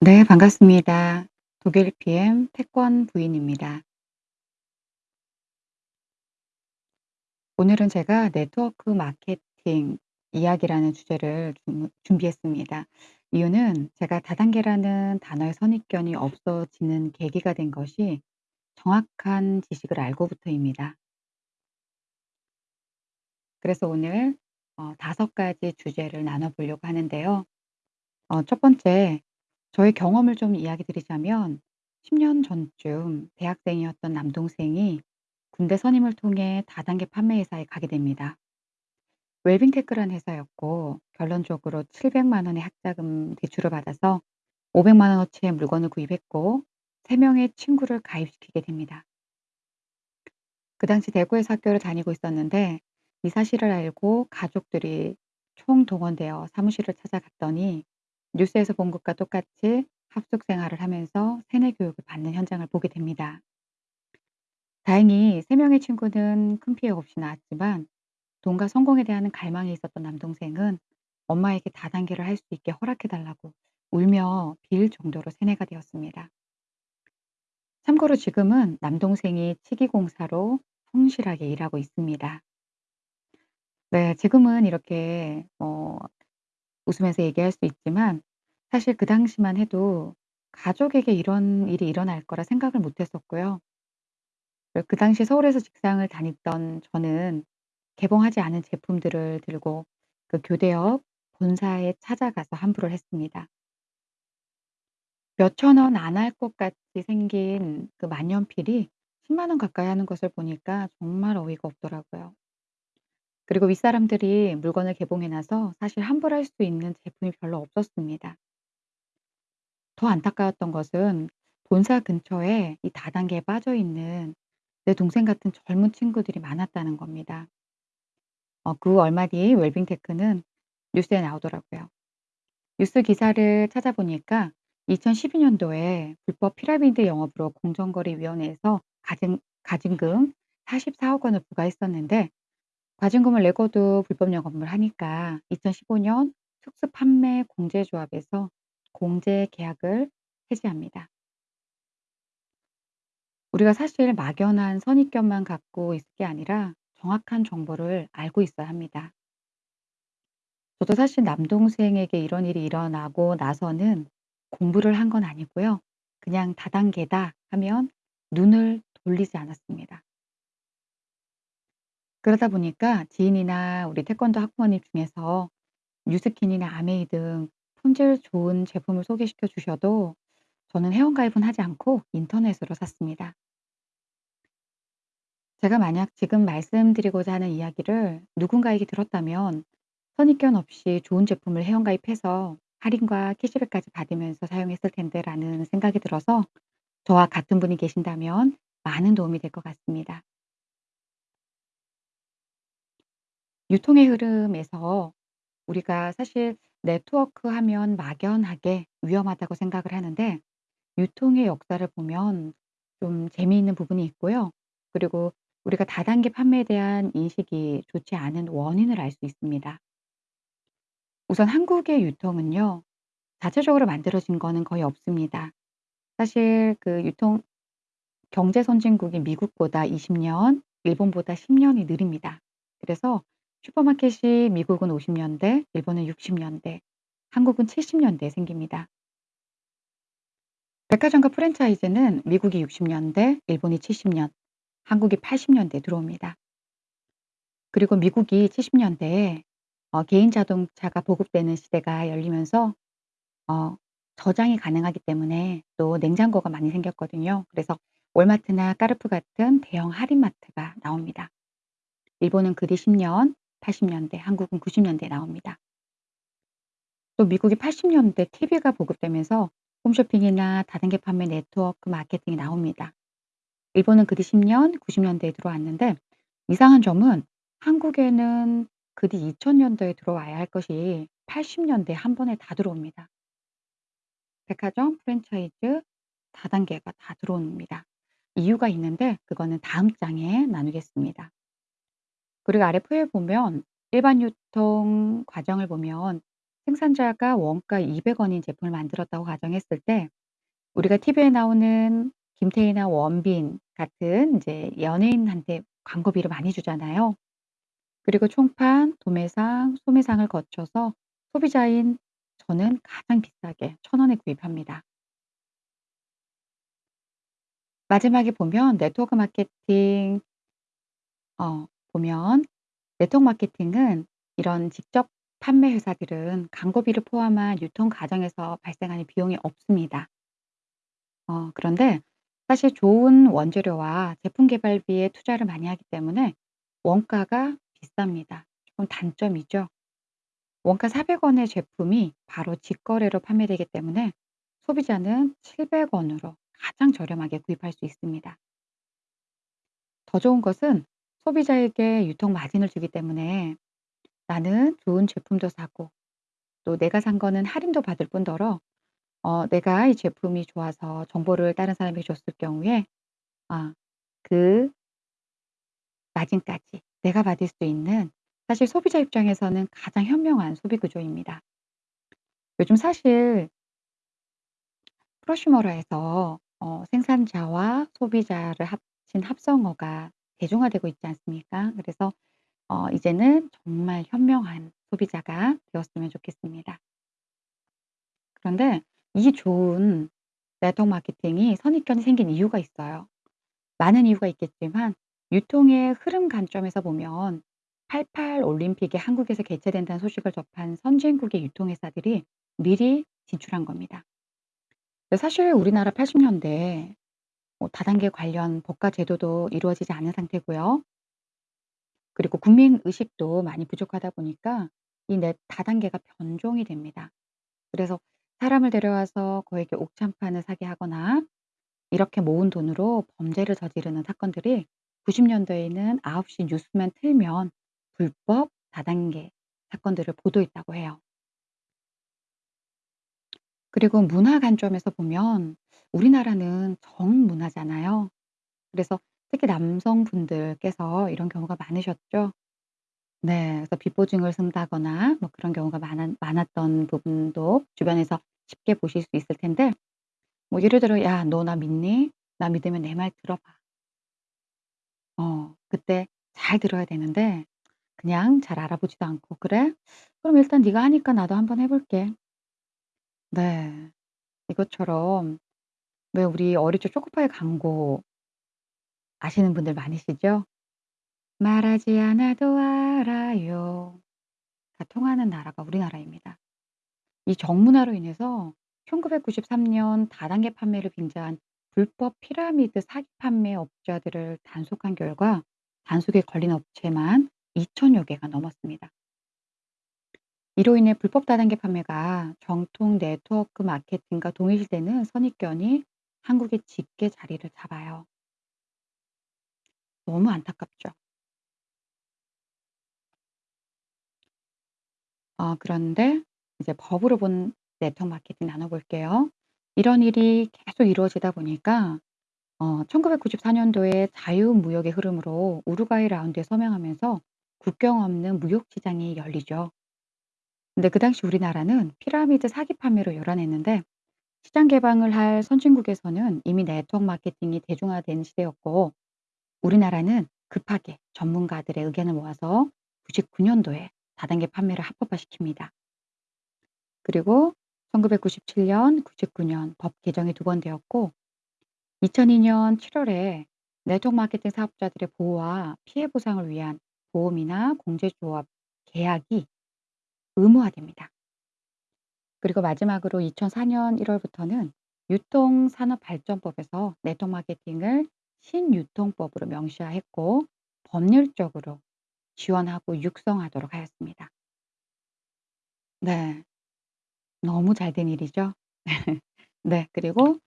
네 반갑습니다. 독일 PM 태권 부인입니다. 오늘은 제가 네트워크 마케팅 이야기라는 주제를 준 준비했습니다. 이유는 제가 다단계라는 단어의 선입견이 없어지는 계기가 된 것이 정확한 지식을 알고부터입니다. 그래서 오늘 어 5 가지 주제를 나눠 보려고 하는데요. 어첫 번째 저의 경험을 좀 이야기 드리자면 10년 전쯤 대학생이었던 남동생이 군대 선임을 통해 다단계 판매 회사에 가게 됩니다. 웰빙테크라는 회사였고 결론적으로 7 0 0만 원의 학자금 대출을 받아서 5 0 0만 원어치의 물건을 구입했고 3 명의 친구를 가입시키게 됩니다. 그 당시 대구에서 학교를 다니고 있었는데 이 사실을 알고 가족들이 총동원되어 사무실을 찾아갔더니 뉴스에서 본 것과 똑같이 합숙 생활을 하면서 세뇌 교육을 받는 현장을 보게 됩니다. 다행히 3 명의 친구는 큰 피해 없이 나았지만 돈과 성공에 대한 갈망이 있었던 남동생은 엄마에게 다단계를 할 수 있게 허락해 달라고 울며 빌 정도로 세뇌가 되었습니다. 참고로 지금은 남동생이 치기공사로 성실하게 일하고 있습니다. 네 지금은 이렇게 뭐 웃으면서 얘기할 수 있지만 사실 그 당시만 해도 가족에게 이런 일이 일어날 거라 생각을 못 했었고요. 그그 당시 서울에서 직장을 다녔던 저는 개봉하지 않은 제품들을 들고 그 교대업 본사에 찾아가서 환불을 했습니다. 몇천 원 안 할 것 같이 생긴 그 만년필이 1 0원 가까이 하는 것을 보니까 정말 어이가 없더라고요. 그리고 윗사람들이 물건을 개봉해 놔서 사실 환불할 수 있는 제품이 별로 없었습니다. 더 안타까웠던 것은 본사 근처에 이 다단계에 빠져 있는 내 동생 같은 젊은 친구들이 많았다는 겁니다. 어 그 얼마 뒤 웰빙테크는 뉴스에 나오더라고요. 뉴스 기사를 찾아보니까 2012 년도에 불법 피라미드 영업으로 공정거래위원회에서 가진 가진금 44억 원을 부과했었는데 과징금을 내고도 불법 영업을 하니까 2015년 특수 판매 공제 조합에서 공제 계약을 해지합니다. 우리가 사실 막연한 선입견만 갖고 있을 게 아니라 정확한 정보를 알고 있어야 합니다. 저도 사실 남동생에게 이런 일이 일어나고 나서는 공부를 한 건 아니고요. 그냥 '다단계다.' 하면 눈을 돌리지 않았습니다. 그러다 보니까 지인이나 우리 태권도 학부모님 중에서 뉴스킨이나 아메이 등 품질 좋은 제품을 소개시켜 주셔도 저는 회원가입은 하지 않고 인터넷으로 샀습니다. 제가 만약 지금 말씀드리고자 하는 이야기를 누군가에게 들었다면 선입견 없이 좋은 제품을 회원가입해서 할인과 캐시백까지 받으면서 사용했을 텐데라는 생각이 들어서 저와 같은 분이 계신다면 많은 도움이 될 것 같습니다. 유통의 흐름에서 우리가 사실 네트워크 하면 막연하게 위험하다고 생각을 하는데 유통의 역사를 보면 좀 재미있는 부분이 있고요. 그리고 우리가 다단계 판매에 대한 인식이 좋지 않은 원인을 알 수 있습니다. 우선 한국의 유통은요. 자체적으로 만들어진 거는 거의 없습니다. 사실 그 유통 경제 선진국인 미국보다 20 년, 일본보다 10 년이 느립니다. 그래서 슈퍼마켓이 미국은 50 년대, 일본은 60 년대, 한국은 70 년대에 생깁니다. 백화점과 프랜차이즈는 미국이 60 년대, 일본이 70 년, 한국이 80 년대에 들어옵니다. 그리고 미국이 70 년대에 어 개인 자동차가 보급되는 시대가 열리면서 어 저장이 가능하기 때문에 또 냉장고가 많이 생겼거든요. 그래서 월마트나 까르푸 같은 대형 할인마트가 나옵니다. 일본은 그 뒤 10 년, 80 년대, 한국은 90 년대에 나옵니다. 또 미국이 80 년대 TV가 보급되면서 홈쇼핑이나 다단계 판매 네트워크 마케팅이 나옵니다. 일본은 그 뒤 10 년, 90 년대에 들어왔는데 이상한 점은 한국에는 그 뒤 2000 년도에 들어와야 할 것이 80 년대에 한 번에 다 들어옵니다. 백화점, 프랜차이즈, 다단계가 다 들어옵니다. 이유가 있는데 그거는 다음 장에 나누겠습니다. 그리고 아래 표에 보면 일반 유통 과정을 보면 생산자가 원가 200 원인 제품을 만들었다고 가정했을 때 우리가 TV에 나오는 김태희나 원빈 같은 이제 연예인한테 광고비를 많이 주잖아요. 그리고 총판, 도매상, 소매상을 거쳐서 소비자인 저는 가장 비싸게 1,000 원에 구입합니다. 마지막에 보면 네트워크 마케팅 어 보면 네트워크 마케팅은 이런 직접 판매 회사들은 광고비를 포함한 유통 과정에서 발생하는 비용이 없습니다. 어 그런데 사실 좋은 원재료와 제품 개발비에 투자를 많이 하기 때문에 원가가 비쌉니다. 조금 단점이죠. 원가 400 원의 제품이 바로 직거래로 판매되기 때문에 소비자는 700 원으로 가장 저렴하게 구입할 수 있습니다. 더 좋은 것은 소비자에게 유통 마진을 주기 때문에 나는 좋은 제품도 사고 또 내가 산 거는 할인도 받을 뿐더러 어 내가 이 제품이 좋아서 정보를 다른 사람에게 줬을 경우에 아 그 마진까지 내가 받을 수 있는 사실 소비자 입장에서는 가장 현명한 소비 구조입니다. 요즘 사실 프로슈머러에서 어 생산자와 소비자를 합친 합성어가 대중화되고 있지 않습니까? 그래서 어 이제는 정말 현명한 소비자가 되었으면 좋겠습니다. 그런데 이 좋은 네트워크 마케팅이 선입견이 생긴 이유가 있어요. 많은 이유가 있겠지만 유통의 흐름 관점에서 보면 88 올림픽이 한국에서 개최된다는 소식을 접한 선진국의 유통회사들이 미리 진출한 겁니다. 사실 우리나라 80 년대에 뭐 다단계 관련 법과 제도도 이루어지지 않은 상태고요. 그리고 국민 의식도 많이 부족하다 보니까 이네 다단계가 변종이 됩니다. 그래서 사람을 데려와서 그에게 옥찬판을 사게 하거나 이렇게 모은 돈으로 범죄를 저지르는 사건들이 90 년대에는 9시 뉴스만 틀면 불법 다단계 사건들을 보도했다고 해요. 그리고 문화 관점에서 보면 우리나라는 정문화잖아요. 그래서 특히 남성분들께서 이런 경우가 많으셨죠. 네. 그래서 비보증을 쓴다거나 뭐 그런 경우가 많았 많았던 부분도 주변에서 쉽게 보실 수 있을 텐데 뭐 예를 들어 "야 너 나 믿니? 나 믿으면 내 말 들어 봐." 어 그때 잘 들어야 되는데 그냥 잘 알아보지도 않고 "그래? 그럼 일단 네가 하니까 나도 한번 해 볼게." 네. 이것처럼 왜 우리 어릴 적 초코파이 광고 아시는 분들 많으시죠? 말하지 않아도 알아요. 다 통하는 나라가 우리나라입니다. 이 정문화로 인해서 1993년 다단계 판매를 빙자한 불법 피라미드 사기 판매 업자들을 단속한 결과 단속에 걸린 업체만 2,000여 개가 넘었습니다. 이로 인해 불법 다단계 판매가 정통 네트워크 마케팅과 동일시되는 선입견이 한국에 짙게 자리를 잡아요. 너무 안타깝죠. 어 그런데 이제 법으로 본 네트워크 마케팅 나눠 볼게요. 이런 일이 계속 이루어지다 보니까 어 1994 년도에 자유무역의 흐름으로 우루과이 라운드에 서명하면서 국경 없는 무역 시장이 열리죠. 근데 그 당시 우리나라는 피라미드 사기 판매로 열어냈는데 시장 개방을 할 선진국에서는 이미 네트워크 마케팅이 대중화된 시대였고 우리나라는 급하게 전문가들의 의견을 모아서 99 년도에 다단계 판매를 합법화시킵니다. 그리고 1997 년, 99년 법 개정이 두 번 되었고 2002년 7 월에 네트워크 마케팅 사업자들의 보호와 피해 보상을 위한 보험이나 공제조합 계약이 의무화됩니다. 그리고 마지막으로 2004년 1 월부터는 유통산업발전법에서 네트워크 마케팅을 신유통법으로 명시화했고 법률적으로 지원하고 육성하도록 하였습니다. 네. 너무 잘 된 일이죠. 네. 그리고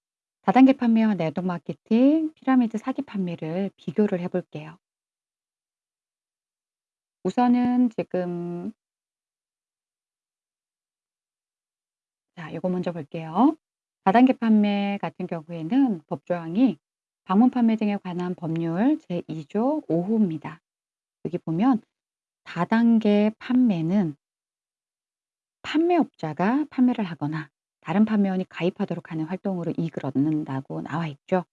다단계 판매와 네트워크 마케팅, 피라미드 사기 판매를 비교를 해 볼게요. 우선은 지금 자 요거 먼저 볼게요. 다단계 판매 같은 경우에는 법 조항이 방문 판매 등에 관한 법률 제2조 5 호입니다. 여기 보면 다단계 판매는 판매업자가 판매를 하거나 다른 판매원이 가입하도록 하는 활동으로 이익을 얻는다고 나와 있죠.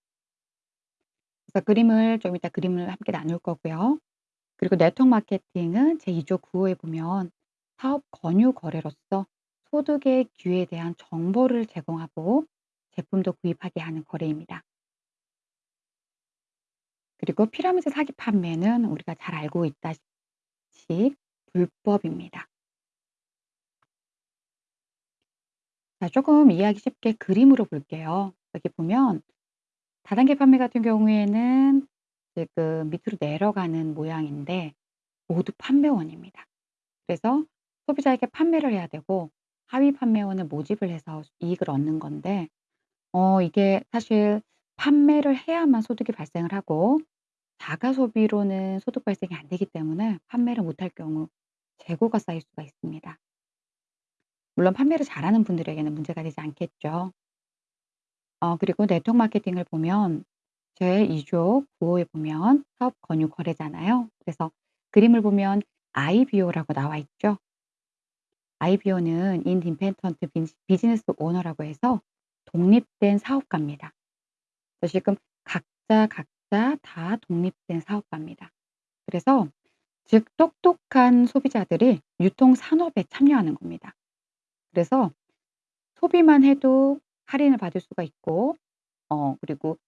그래서 그림을 좀 이따 그림을 함께 나눌 거고요. 그리고 네트워크 마케팅은 제2조 9 호에 보면 사업 권유 거래로서 소득의 기회에 대한 정보를 제공하고 제품도 구입하게 하는 거래입니다. 그리고 피라미드 사기 판매는 우리가 잘 알고 있다시피 불법입니다. 자 조금 이해하기 쉽게 그림으로 볼게요. 여기 보면 다단계 판매 같은 경우에는 지금 밑으로 내려가는 모양인데 모두 판매원입니다. 그래서 소비자에게 판매를 해야 되고 하위 판매원을 모집을 해서 이익을 얻는 건데 어 이게 사실 판매를 해야만 소득이 발생을 하고 자가 소비로는 소득 발생이 안 되기 때문에 판매를 못할 경우 재고가 쌓일 수가 있습니다. 물론 판매를 잘하는 분들에게는 문제가 되지 않겠죠. 어 그리고 네트워크 마케팅을 보면 제2조 9 호에 보면 사업 권유 거래잖아요. 그래서 그림을 보면 IBO라고 나와 있죠. Independent 빈 Business Owner라고 해서 독립된 사업가입니다. 지금 각자, 각자 다 독립된 사업가입니다. 그래서 즉 똑똑한 소비자들이 유통 산업에 참여하는 겁니다. 그래서 소비만 해도 할인을 받을 수가 있고 어 그리고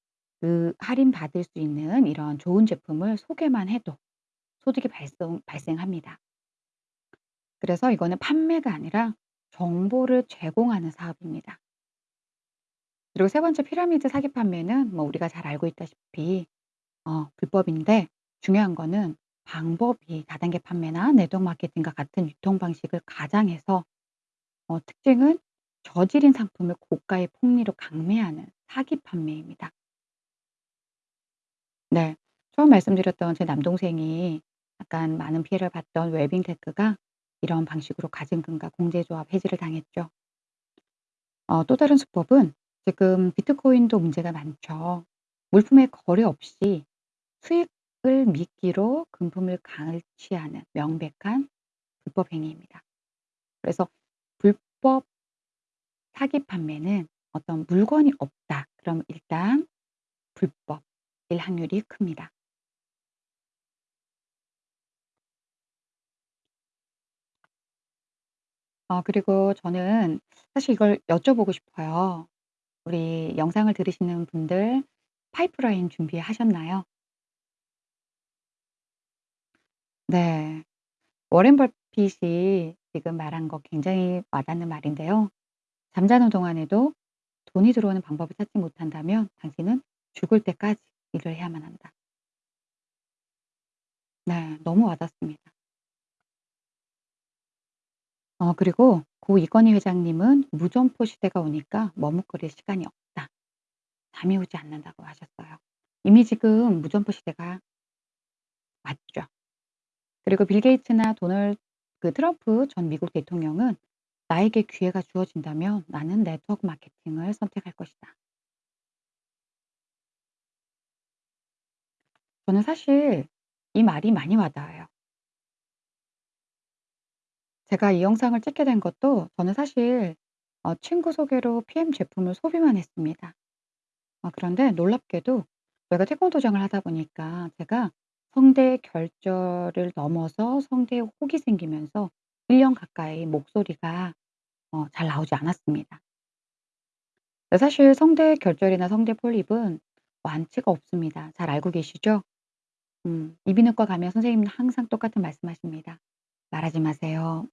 그 할인 받을 수 있는 이런 좋은 제품을 소개만 해도 소득이 발생 발생합니다. 그래서 이거는 판매가 아니라 정보를 제공하는 사업입니다. 그리고 세 번째 피라미드 사기 판매는 뭐 우리가 잘 알고 있다시피 어 불법인데 중요한 거는 방법이 다단계 판매나 네트워크 마케팅과 같은 유통 방식을 가장해서 어 특징은 저질인 상품을 고가의 폭리로 강매하는 사기 판매입니다. 네. 처음 말씀드렸던 제 남동생이 약간 많은 피해를 봤던 웰빙 테크가 이런 방식으로 가증금과 공제조합 해지를 당했죠. 어 또 다른 수법은 지금 비트코인도 문제가 많죠. 물품의 거래 없이 수익을 미끼로 금품을 갈취하는 명백한 불법 행위입니다. 그래서 불법 사기 판매는 어떤 물건이 없다. 그럼 일단 불법일 확률이 큽니다. 어 그리고 저는 사실 이걸 여쭤보고 싶어요. 우리 영상을 들으시는 분들 파이프라인 준비하셨나요? 네. 워렌 버핏이 지금 말한 거 굉장히 와닿는 말인데요. "잠자는 동안에도 돈이 들어오는 방법을 찾지 못한다면 당신은 죽을 때까지 일을 해야만 한다." 네. 너무 와닿습니다. 어 그리고 고 이건희 회장님은 "무점포 시대가 오니까 머뭇거릴 시간이 없다. 잠이 오지 않는다."고 하셨어요. 이미 지금 무점포 시대가 왔죠. 그리고 빌 게이츠나 도널 그 트럼프 전 미국 대통령은 "나에게 기회가 주어진다면 나는 네트워크 마케팅을 선택할 것이다." 저는 사실 이 말이 많이 와닿아요. 제가 이 영상을 찍게 된 것도 저는 사실 어 친구 소개로 PM 제품을 소비만 했습니다. 아 그런데 놀랍게도 제가 태권도장을 하다 보니까 제가 성대 결절을 넘어서 성대에 혹이 생기면서 1 년 가까이 목소리가 어 잘 나오지 않았습니다. 사실 성대 결절이나 성대 폴립은 완치가 없습니다. 잘 알고 계시죠? 음 이비인후과 가면 선생님은 항상 똑같은 말씀하십니다. "말하지 마세요."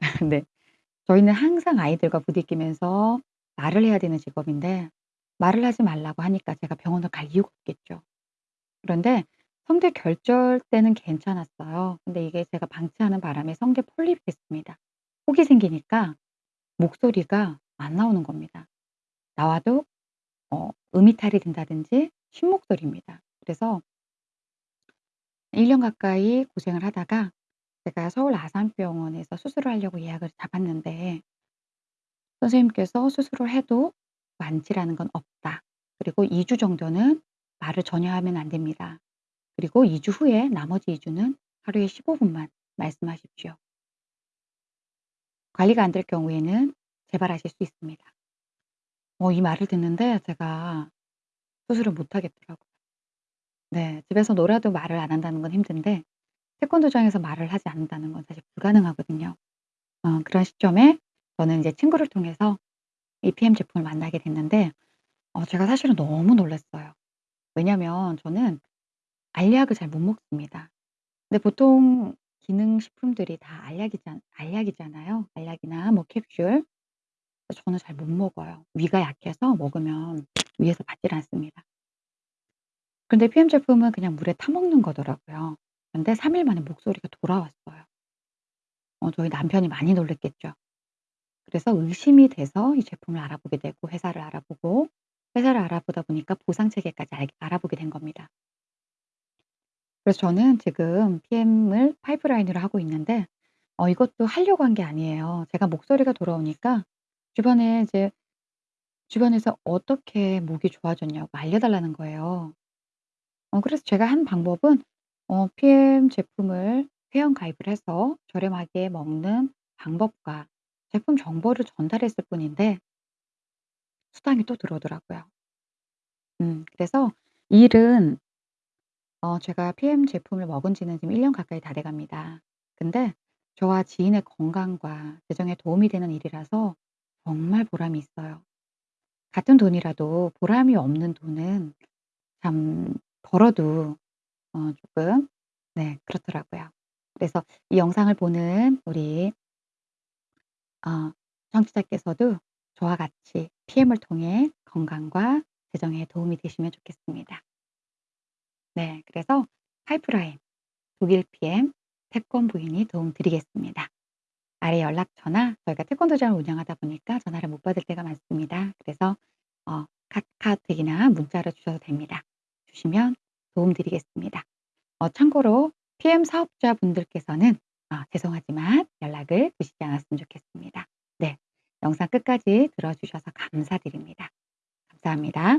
네. 저희는 항상 아이들과 부딪히면서 말을 해야 되는 직업인데 말을 하지 말라고 하니까 제가 병원을 갈 이유가 없겠죠. 그런데 성대 결절 때는 괜찮았어요. 근데 이게 제가 방치하는 바람에 성대 폴립이 됐습니다. 혹이 생기니까 목소리가 안 나오는 겁니다. 나와도 어 음이탈이 된다든지 쉰 목소리입니다. 그래서 1 년 가까이 고생을 하다가 제가 서울 아산병원에서 수술을 하려고 예약을 잡았는데 선생님께서 "수술을 해도 완치라는 건 없다. 그리고 2 주 정도는 말을 전혀 하면 안 됩니다. 그리고 2 주 후에 나머지 2 주는 하루에 15 분만 말씀하십시오." 관리가 안 될 경우에는 재발하실 수 있습니다. 어 이 말을 듣는데 제가 수술을 못 하겠더라고요. 네. 집에서 놀아도 말을 안 한다는 건 힘든데 태권도장에서 말을 하지 않는다는 건 사실 불가능하거든요. 어 그런 시점에 저는 이제 친구를 통해서 이 PM 제품을 만나게 됐는데 어 제가 사실은 너무 놀랐어요. 왜냐면 저는 알약을 잘 못 먹습니다. 근데 보통 기능식품들이 다 알약이잖 알약이잖아요. 알약이나 뭐 캡슐. 저는 잘 못 먹어요. 위가 약해서 먹으면 위에서 받질 않습니다. 근데 PM 제품은 그냥 물에 타 먹는 거더라고요. 근데 3 일 만에 목소리가 돌아왔어요. 어 저희 남편이 많이 놀랐겠죠. 그래서 의심이 돼서 이 제품을 알아보게 되고 회사를 알아보고 회사를 알아보다 보니까 보상 체계까지 알 알아보게 된 겁니다. 그래서 저는 지금 PM을 파이프라인으로 하고 있는데 어 이것도 하려고 한 게 아니에요. 제가 목소리가 돌아오니까 주변에 이제 주변에서 어떻게 목이 좋아졌냐고 알려 달라는 거예요. 어 그래서 제가 한 방법은 어 PM 제품을 회원 가입을 해서 저렴하게 먹는 방법과 제품 정보를 전달했을 뿐인데 수당이 또 들어오더라고요. 음 그래서 이 일은 어 제가 PM 제품을 먹은 지는 지금 1 년 가까이 다 돼 갑니다. 근데 저와 지인의 건강과 재정에 도움이 되는 일이라서 정말 보람이 있어요. 같은 돈이라도 보람이 없는 돈은 참 벌어도 어 조금 네 그렇더라고요. 그래서 이 영상을 보는 우리 어 청취자께서도 저와 같이 PM을 통해 건강과 재정에 도움이 되시면 좋겠습니다. 네. 그래서 파이프라인, 독일 PM, 태권 부인이 도움 드리겠습니다. 아래 연락처나 저희가 태권도장을 운영하다 보니까 전화를 못 받을 때가 많습니다. 그래서 어 카카오톡이나 문자로 주셔도 됩니다. 주시면 도움 드리겠습니다. 어 참고로 PM 사업자분들께서는 아 죄송하지만 연락을 주시지 않았으면 좋겠습니다. 네. 영상 끝까지 들어 주셔서 감사드립니다. 감사합니다.